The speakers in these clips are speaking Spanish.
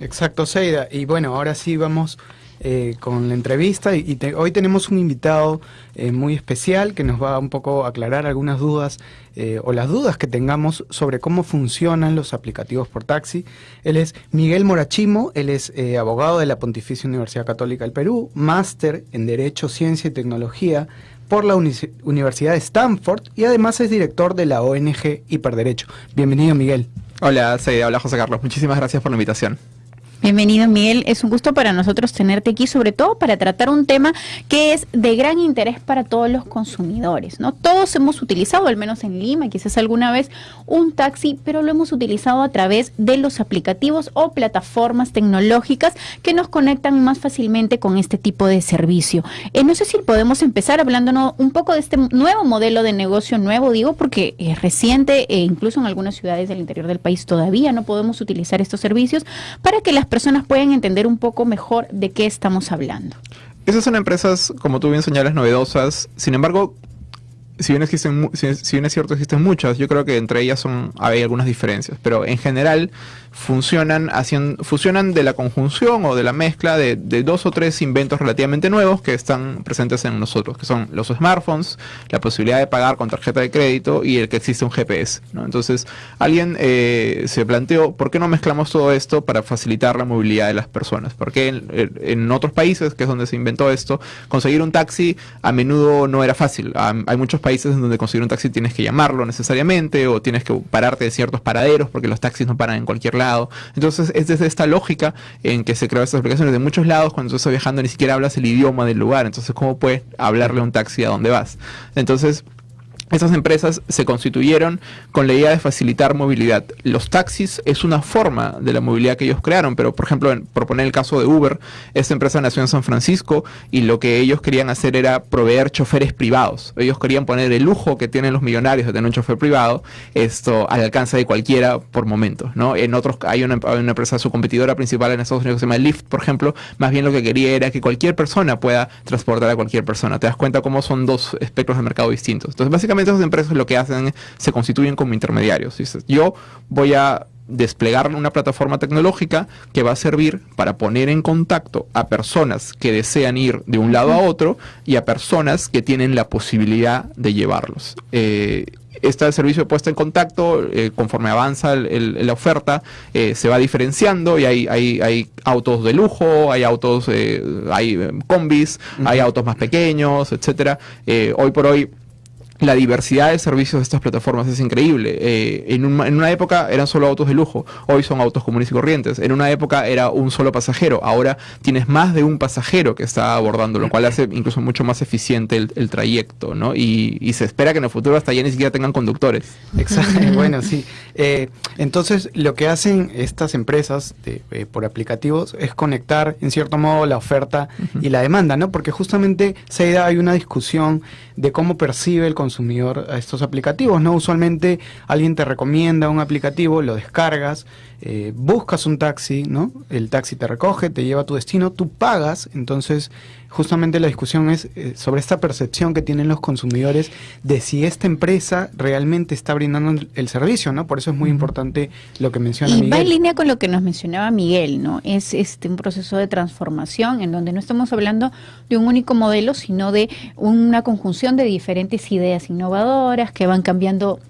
Exacto, Seida. Y bueno, ahora sí vamos eh, con la entrevista y, hoy tenemos un invitado eh, muy especial que nos va a un poco aclarar algunas dudas eh, o las dudas que tengamos sobre cómo funcionan los aplicativos por taxi. Él es Miguel Morachimo, él es abogado de la Pontificia Universidad Católica del Perú, máster en Derecho, Ciencia y Tecnología por la Universidad de Stanford y además es director de la ONG Hiperderecho. Bienvenido Miguel. Hola, Seida, hola José Carlos, muchísimas gracias por la invitación. Bienvenido Miguel, es un gusto para nosotros tenerte aquí, sobre todo para tratar un tema que es de gran interés para todos los consumidores, ¿no? Todos hemos utilizado, al menos en Lima, quizás alguna vez, un taxi, pero lo hemos utilizado a través de los aplicativos o plataformas tecnológicas que nos conectan más fácilmente con este tipo de servicio. Eh, no sé si podemos empezar hablándonos un poco de este nuevo modelo de negocio nuevo, digo, porque es reciente e incluso en algunas ciudades del interior del país todavía no podemos utilizar estos servicios para que las personas pueden entender un poco mejor de qué estamos hablando. Esas son empresas, como tú bien señalas, novedosas. Sin embargo, si bien, existen, es cierto existen muchas, yo creo que entre ellas son, hay algunas diferencias. Pero en general, funcionan, haciendo, funcionan de la conjunción o de la mezcla de, dos o tres inventos relativamente nuevos que están presentes en nosotros, que son los smartphones, la posibilidad de pagar con tarjeta de crédito y el que existe un GPS. Entonces, alguien eh, se planteó, ¿por qué no mezclamos todo esto para facilitar la movilidad de las personas? Porque en, en otros países, que es donde se inventó esto, conseguir un taxi a menudo no era fácil. Hay muchos países en donde conseguir un taxi tienes que llamarlo necesariamente o tienes que pararte de ciertos paraderos porque los taxis no paran en cualquier Entonces es desde esta lógica en que se creó estas aplicaciones. De muchos lados, cuando tú estás viajando ni siquiera hablas el idioma del lugar, entonces ¿cómo puedes hablarle a un taxi a dónde vas? Entonces esas empresas se constituyeron con la idea de facilitar movilidad. Los taxis es una forma de la movilidad que ellos crearon, pero por ejemplo, en, por poner el caso de Uber, esta empresa nació en San Francisco y lo que ellos querían hacer era proveer choferes privados. Ellos querían poner el lujo que tienen los millonarios de tener un chofer privado esto al alcance de cualquiera por momentos. ¿no? En otros hay una, empresa, su competidora principal en Estados Unidos que se llama Lyft, por ejemplo, más bien lo que quería era que cualquier persona pueda transportar a cualquier persona. Te das cuenta cómo son dos espectros de mercado distintos. Entonces, básicamente esas empresas lo que hacen se constituyen como intermediarios. Yo voy a desplegar una plataforma tecnológica que va a servir para poner en contacto a personas que desean ir de un lado a otro y a personas que tienen la posibilidad de llevarlos. Eh, este servicio puesto en contacto, eh, conforme avanza la oferta, eh, se va diferenciando y hay, hay, autos de lujo, hay autos, hay combis, hay autos más pequeños, etcétera. hoy por hoy la diversidad de servicios de estas plataformas es increíble. Eh, en, una época eran solo autos de lujo, hoy son autos comunes y corrientes. En una época era un solo pasajero, ahora tienes más de un pasajero que está abordando, lo cual hace incluso mucho más eficiente el, trayecto, ¿no? Y, se espera que en el futuro hasta ya ni siquiera tengan conductores. Exacto, bueno, sí. Eh, entonces, lo que hacen estas empresas eh, por aplicativos es conectar, en cierto modo, la oferta y la demanda, ¿no? Porque justamente, Seida, hay una discusión de cómo percibe el consumidor a estos aplicativos, ¿no? Usualmente alguien te recomienda un aplicativo, lo descargas, eh, buscas un taxi, ¿no? El taxi te recoge, te lleva a tu destino, tú pagas, entonces justamente la discusión es eh, sobre esta percepción que tienen los consumidores de si esta empresa realmente está brindando el servicio, ¿no? Por eso es muy importante lo que menciona y Miguel. Va en línea con lo que nos mencionaba Miguel, ¿no? Es este un proceso de transformación en donde no estamos hablando de un único modelo, sino de una conjunción de diferentes ideas innovadoras que van cambiando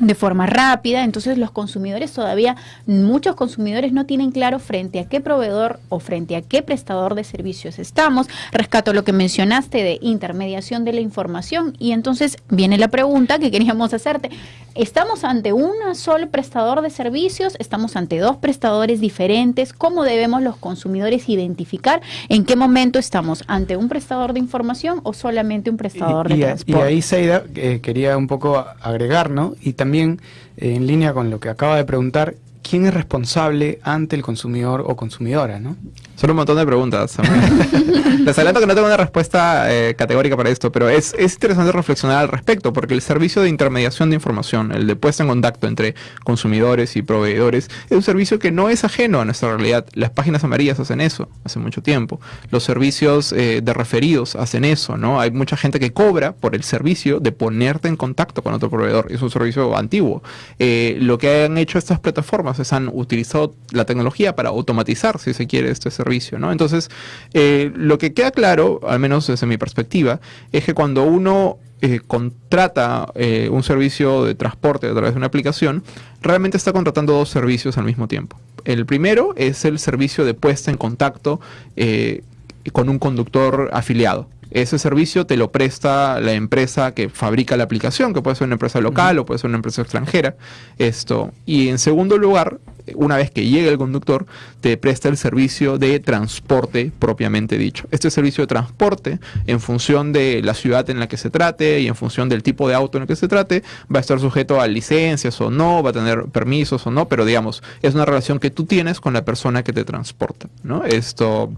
de forma rápida, entonces los consumidores todavía, muchos consumidores no tienen claro frente a qué proveedor o frente a qué prestador de servicios estamos. Rescato lo que mencionaste de intermediación de la información y entonces viene la pregunta que queríamos hacerte. ¿Estamos ante un solo prestador de servicios? ¿Estamos ante dos prestadores diferentes? ¿Cómo debemos los consumidores identificar en qué momento estamos ante un prestador de información o solamente un prestador de transporte? Y ahí, Seida, eh, quería un poco agregar, ¿no? Y también también eh, en línea con lo que acaba de preguntar, ¿quién es responsable ante el consumidor o consumidora? ¿no? Son un montón de preguntas. Les adelanto que no tengo una respuesta eh, categórica para esto, pero es, es, interesante reflexionar al respecto, porque el servicio de intermediación de información, el de puesta en contacto entre consumidores y proveedores, es un servicio que no es ajeno a nuestra realidad. Las páginas amarillas hacen eso hace mucho tiempo. Los servicios eh, de referidos hacen eso, ¿no? Hay mucha gente que cobra por el servicio de ponerte en contacto con otro proveedor. Es un servicio antiguo. Eh, lo que han hecho estas plataformas entonces han utilizado la tecnología para automatizar, si se quiere, este servicio, ¿no? Entonces, eh, lo que queda claro, al menos desde mi perspectiva, es que cuando uno eh, contrata eh, un servicio de transporte a través de una aplicación, realmente está contratando dos servicios al mismo tiempo. El primero es el servicio de puesta en contacto con un conductor afiliado. Ese servicio te lo presta la empresa que fabrica la aplicación, que puede ser una empresa local o puede ser una empresa extranjera. Esto. Y en segundo lugar, una vez que llegue el conductor, te presta el servicio de transporte propiamente dicho. Este servicio de transporte, en función de la ciudad en la que se trate y en función del tipo de auto en el que se trate, va a estar sujeto a licencias o no, va a tener permisos o no, pero digamos, es una relación que tú tienes con la persona que te transporta. ¿no? Esto.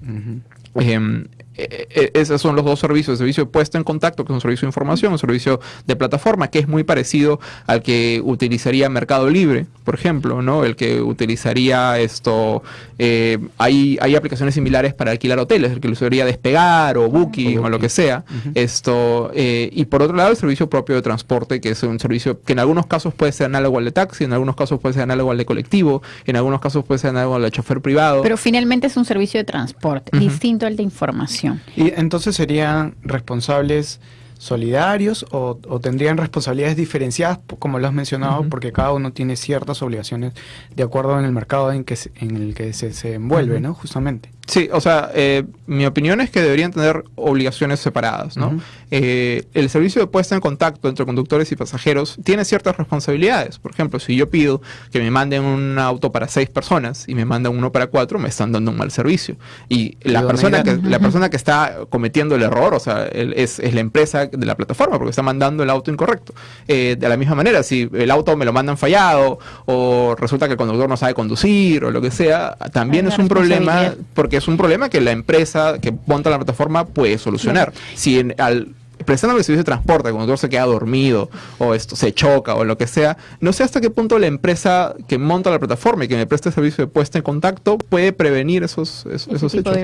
Eh, eh, esos son los dos servicios, el servicio de puesta en contacto, que es un servicio de información, un servicio de plataforma, que es muy parecido al que utilizaría Mercado Libre, por ejemplo, ¿no? El que utilizaría esto, eh, hay, hay aplicaciones similares para alquilar hoteles, el que usaría Despegar o Booking o, lo que sea, esto, y por otro lado el servicio propio de transporte, que es un servicio que en algunos casos puede ser análogo al de taxi, en algunos casos puede ser análogo al de colectivo, en algunos casos puede ser análogo al de chofer privado. Pero finalmente es un servicio de transporte, distinto al de información. Y entonces serían responsables solidarios o, tendrían responsabilidades diferenciadas, como lo has mencionado, porque cada uno tiene ciertas obligaciones de acuerdo en el mercado en, que en el que se, se envuelve, ¿no? Justamente. Sí, o sea, eh, mi opinión es que deberían tener obligaciones separadas, ¿no? Eh, el servicio de puesta en contacto entre conductores y pasajeros tiene ciertas responsabilidades. Por ejemplo, si yo pido que me manden un auto para seis personas y me mandan uno para cuatro, me están dando un mal servicio. Y la persona que, la persona que está cometiendo el error, o sea, es, la empresa de la plataforma, porque está mandando el auto incorrecto. Eh, de la misma manera, si el auto me lo mandan fallado, o resulta que el conductor no sabe conducir, o lo que sea, también es un problema porque es un problema que la empresa que monta la plataforma puede solucionar. Si en, al prestando el servicio de transporte, cuando el conductor se queda dormido o esto se choca o lo que sea, no sé hasta qué punto la empresa que monta la plataforma y que me presta el servicio de puesta en contacto puede prevenir esos, esos, hechos.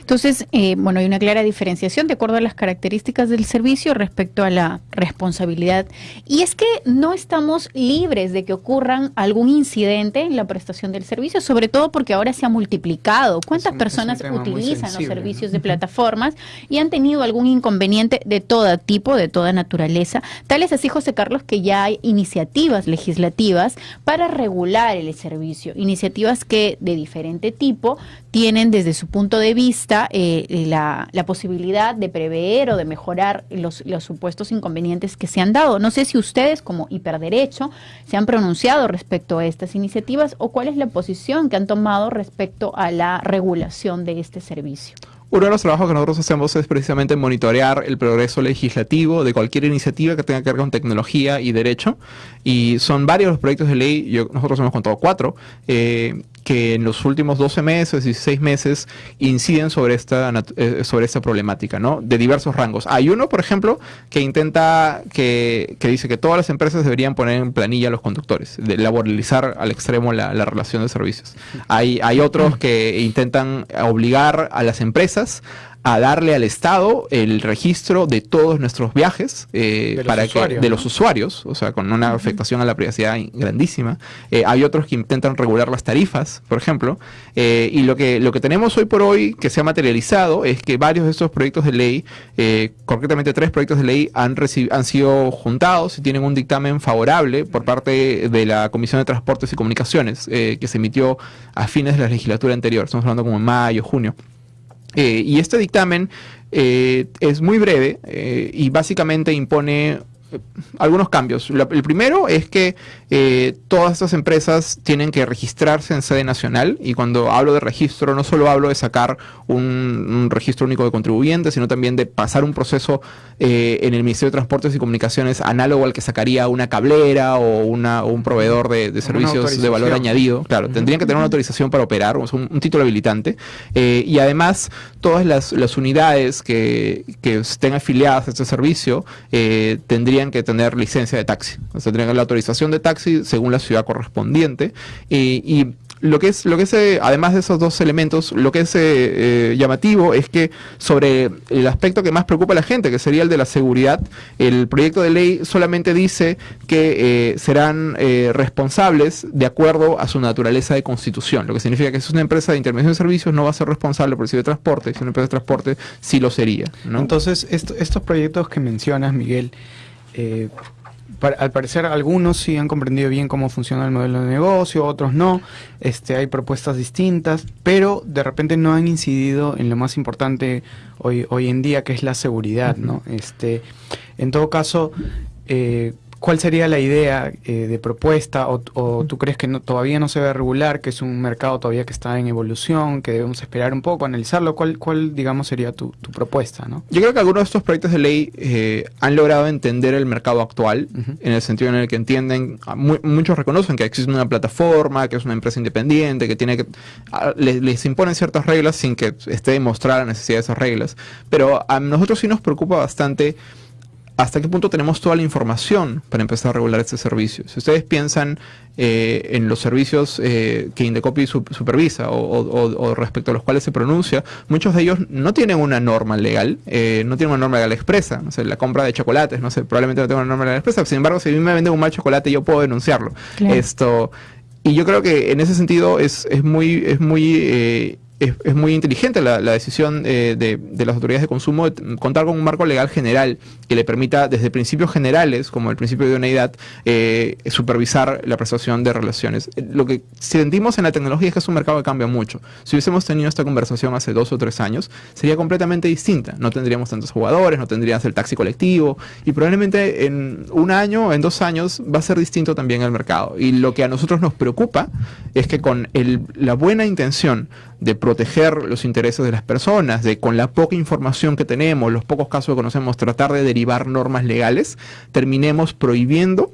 Entonces, eh, bueno, hay una clara diferenciación de acuerdo a las características del servicio respecto a la responsabilidad. Y es que no estamos libres de que ocurran algún incidente en la prestación del servicio, sobre todo porque ahora se ha multiplicado. ¿Cuántas personas utilizan los servicios de plataformas y han tenido algún inconveniente de todo tipo, de toda naturaleza. Tal es así, José Carlos, que ya hay iniciativas legislativas para regular el servicio, iniciativas que de diferente tipo tienen desde su punto de vista eh, la, posibilidad de prever o de mejorar los, los supuestos inconvenientes que se han dado. No sé si ustedes como hiperderecho se han pronunciado respecto a estas iniciativas o cuál es la posición que han tomado respecto a la regulación de este servicio. Uno de los trabajos que nosotros hacemos es precisamente monitorear el progreso legislativo de cualquier iniciativa que tenga que ver con tecnología y derecho. Y son varios los proyectos de ley, nosotros hemos contado cuatro, eh, que en los últimos 12 meses, y 16 meses, inciden sobre esta, eh, sobre esta problemática, ¿no? De diversos rangos. Hay uno, por ejemplo, que intenta, que, que dice que todas las empresas deberían poner en planilla a los conductores, de laboralizar al extremo la, la relación de servicios. Hay, hay otros que intentan obligar a las empresas a darle al Estado el registro de todos nuestros viajes eh, para que, de los usuarios, o sea, con una afectación a la privacidad grandísima. Eh, hay otros que intentan regular las tarifas, por ejemplo, eh, y lo que, lo que tenemos hoy por hoy que se ha materializado es que varios de estos proyectos de ley, concretamente tres proyectos de ley, han, han sido juntados y tienen un dictamen favorable por parte de la Comisión de Transportes y Comunicaciones, que se emitió a fines de la legislatura anterior, estamos hablando como en mayo, junio. Eh, y este dictamen eh, es muy breve eh, y básicamente impone algunos cambios. el primero es que eh, todas estas empresas tienen que registrarse en sede nacional y cuando hablo de registro no solo hablo de sacar un, registro único de contribuyentes, sino también de pasar un proceso eh, en el Ministerio de Transportes y Comunicaciones análogo al que sacaría una cablera o, una, un proveedor de, servicios de valor añadido. Claro, tendrían que tener una autorización para operar, un, título habilitante. Eh, y además, todas las, unidades que, que, estén afiliadas a este servicio tendrían que tener licencia de taxi. O sea, tendrían la autorización de taxi según la ciudad correspondiente. y lo que es, lo que es eh, además de esos dos elementos, lo que es eh, eh, llamativo es que sobre el aspecto que más preocupa a la gente, que sería el de la seguridad, el proyecto de ley solamente dice que serán responsables de acuerdo a su naturaleza de constitución, lo que significa que si es una empresa de intermediación de servicios no va a ser responsable por el servicio de transporte, si es una empresa de transporte sí lo sería. Entonces, estos proyectos que mencionas, Miguel, al parecer algunos sí han comprendido bien cómo funciona el modelo de negocio, otros no. Este, hay propuestas distintas, pero de repente no han incidido en lo más importante hoy, hoy en día, que es la seguridad, ¿no? Este, en todo caso, eh, ¿Cuál sería la idea eh, de propuesta? O, tú crees que no, todavía no se ve regular, que es un mercado todavía que está en evolución, que debemos esperar un poco, analizarlo? ¿Cuál, cuál digamos, sería tu, propuesta? ¿no? Yo creo que algunos de estos proyectos de ley eh, han logrado entender el mercado actual, en el sentido en el que entienden, ah, muchos reconocen que existe una plataforma, que es una empresa independiente, que tiene que... Ah, les, les, imponen ciertas reglas sin que esté demostrada la necesidad de esas reglas. Pero a nosotros sí nos preocupa bastante hasta qué punto tenemos toda la información para empezar a regular este servicio. Si ustedes piensan eh, en los servicios eh, que Indecopy supervisa o, respecto a los cuales se pronuncia, muchos de ellos no tienen una norma legal, eh, no tienen una norma legal expresa. No sé, la compra de chocolates, no sé, probablemente no tenga una norma legal expresa. Sin embargo, si a mí me venden un mal chocolate, yo puedo denunciarlo. Esto y yo creo que en ese sentido es, es muy, es muy es, muy inteligente la, decisión eh, de, las autoridades de consumo de contar con un marco legal general que le permita desde principios generales, como el principio de unidad, eh, supervisar la prestación de relaciones. Lo que sentimos en la tecnología es que es un mercado que cambia mucho. Si hubiésemos tenido esta conversación hace dos o tres años, sería completamente distinta. No tendríamos tantos jugadores, no tendríamos el taxi colectivo y probablemente en un año, en dos años, va a ser distinto también el mercado. Y lo que a nosotros nos preocupa es que con la buena intención de proteger los intereses de las personas, de con la poca información que tenemos, los pocos casos que conocemos, tratar de derivar normas legales, terminemos prohibiendo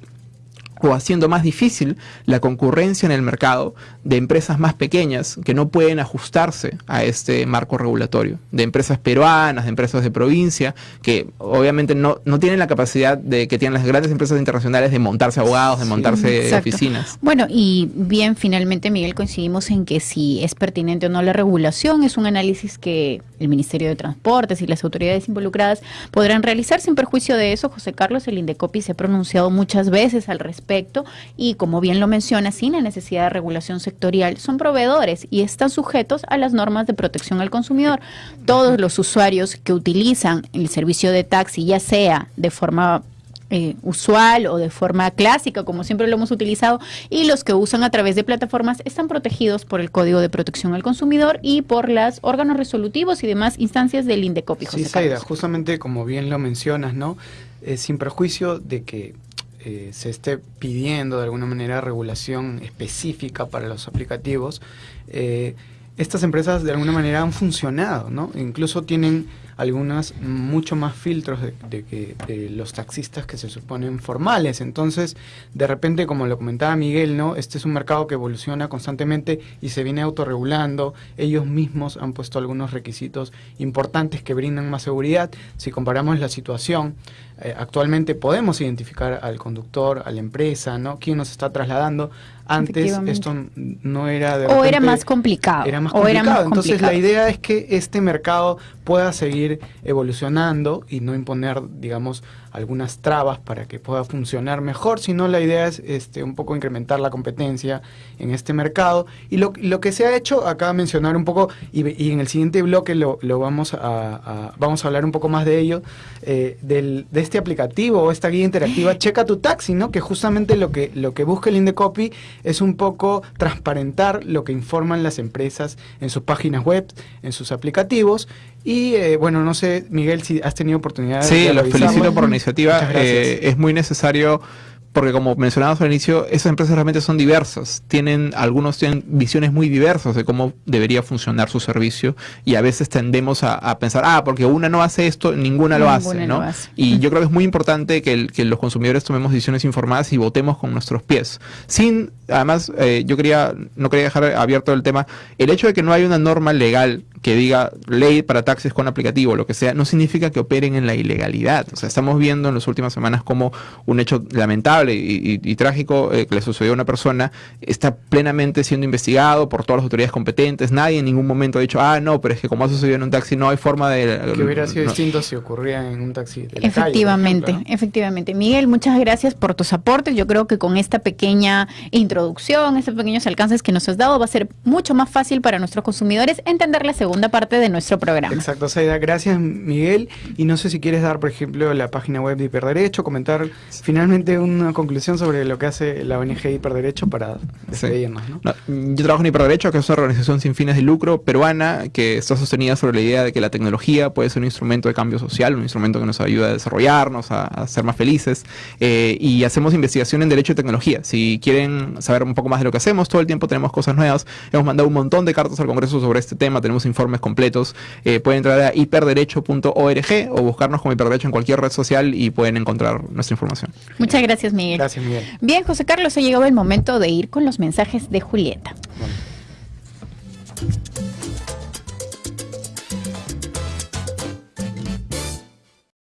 o haciendo más difícil la concurrencia en el mercado de empresas más pequeñas que no pueden ajustarse a este marco regulatorio, de empresas peruanas, de empresas de provincia, que obviamente no, no tienen la capacidad de que tienen las grandes empresas internacionales de montarse abogados, de montarse oficinas. Bueno, y bien, finalmente, Miguel, coincidimos en que si es pertinente o no la regulación, es un análisis que el Ministerio de Transportes y las autoridades involucradas podrán realizar sin perjuicio de eso. José Carlos, el Indecopi se ha pronunciado muchas veces al respecto y como bien lo menciona, sin la necesidad de regulación sectorial, son proveedores y están sujetos a las normas de protección al consumidor. Todos los usuarios que utilizan el servicio de taxi, ya sea de forma eh, usual o de forma clásica, como siempre lo hemos utilizado, y los que usan a través de plataformas están protegidos por el Código de Protección al Consumidor y por los órganos resolutivos y demás instancias del INDECOPI. Sí, Saida, justamente como bien lo mencionas, ¿no? Eh, sin perjuicio de que eh, se esté pidiendo de alguna manera regulación específica para los aplicativos, eh, estas empresas de alguna manera han funcionado, ¿no? Incluso tienen algunas mucho más filtros de, que de los taxistas que se suponen formales. Entonces, de repente, como lo comentaba Miguel, ¿no? Este es un mercado que evoluciona constantemente y se viene autorregulando. Ellos mismos han puesto algunos requisitos importantes que brindan más seguridad. Si comparamos la situación, eh, actualmente podemos identificar al conductor, a la empresa, ¿no? Quién nos está trasladando. Antes esto no era de O era más complicado. Era más complicado. Entonces la idea es que este mercado pueda seguir evolucionando y no imponer, digamos, algunas trabas para que pueda funcionar mejor, sino la idea es este, un poco incrementar la competencia en este mercado. Y lo, lo que se ha hecho, acá mencionar un poco, y, en el siguiente bloque lo, lo vamos, a, vamos a hablar un poco más de ello, eh, del, de este aplicativo o esta guía interactiva Checa tu Taxi, ¿no? que justamente lo que, lo que busca el Indecopy es un poco transparentar lo que informan las empresas en sus páginas web, en sus aplicativos. Y eh, bueno, no sé, Miguel, si has tenido oportunidad de... Sí, los felicito por iniciativa. Eh, es muy necesario porque como mencionábamos al inicio, esas empresas realmente son diversas. Tienen, algunos tienen visiones muy diversas de cómo debería funcionar su servicio y a veces tendemos a, pensar, ah, porque una no hace esto, ninguna, lo, hace, ¿no? Y yo creo que es muy importante que, los consumidores tomemos decisiones informadas y votemos con nuestros pies. Sin, además, eh, yo quería, no quería dejar abierto el tema, el hecho de que no hay una norma legal que diga ley para taxis con aplicativo, lo que sea, no significa que operen en la ilegalidad. O sea, estamos viendo en las últimas semanas como un hecho lamentable y, trágico eh, que le sucedió a una persona está plenamente siendo investigado por todas las autoridades competentes. Nadie en ningún momento ha dicho, ah, no, pero es que como ha sucedido en un taxi no hay forma de... Que hubiera sido distinto si ocurría en un taxi. efectivamente, efectivamente. Miguel, muchas gracias por tus aportes. Yo creo que con esta pequeña introducción, estos pequeños alcances que nos has dado, va a ser mucho más fácil para nuestros consumidores entender la segunda parte de nuestro programa. Exacto, Saida. Gracias, Miguel. Y no sé si quieres dar, por ejemplo, la página web de Hiperderecho, comentar finalmente una conclusión sobre lo que hace la ONG Hiperderecho para despedirnos. yo trabajo en Hiperderecho, que es una organización sin fines de lucro peruana que está sostenida sobre la idea de que la tecnología puede ser un instrumento de cambio social, un instrumento que nos ayuda a desarrollarnos, a, ser más felices. Eh, y hacemos investigación en Derecho y Tecnología. Si quieren saber un poco más de lo que hacemos, todo el tiempo tenemos cosas nuevas. Hemos mandado un montón de cartas al Congreso sobre este tema, tenemos informes completos, eh, pueden entrar a hiperderecho.org o buscarnos como hiperderecho en cualquier red social y pueden encontrar nuestra información. Muchas gracias, Miguel. Gracias, Miguel. Bien, José Carlos, ha llegado el momento de ir con los mensajes de Julieta.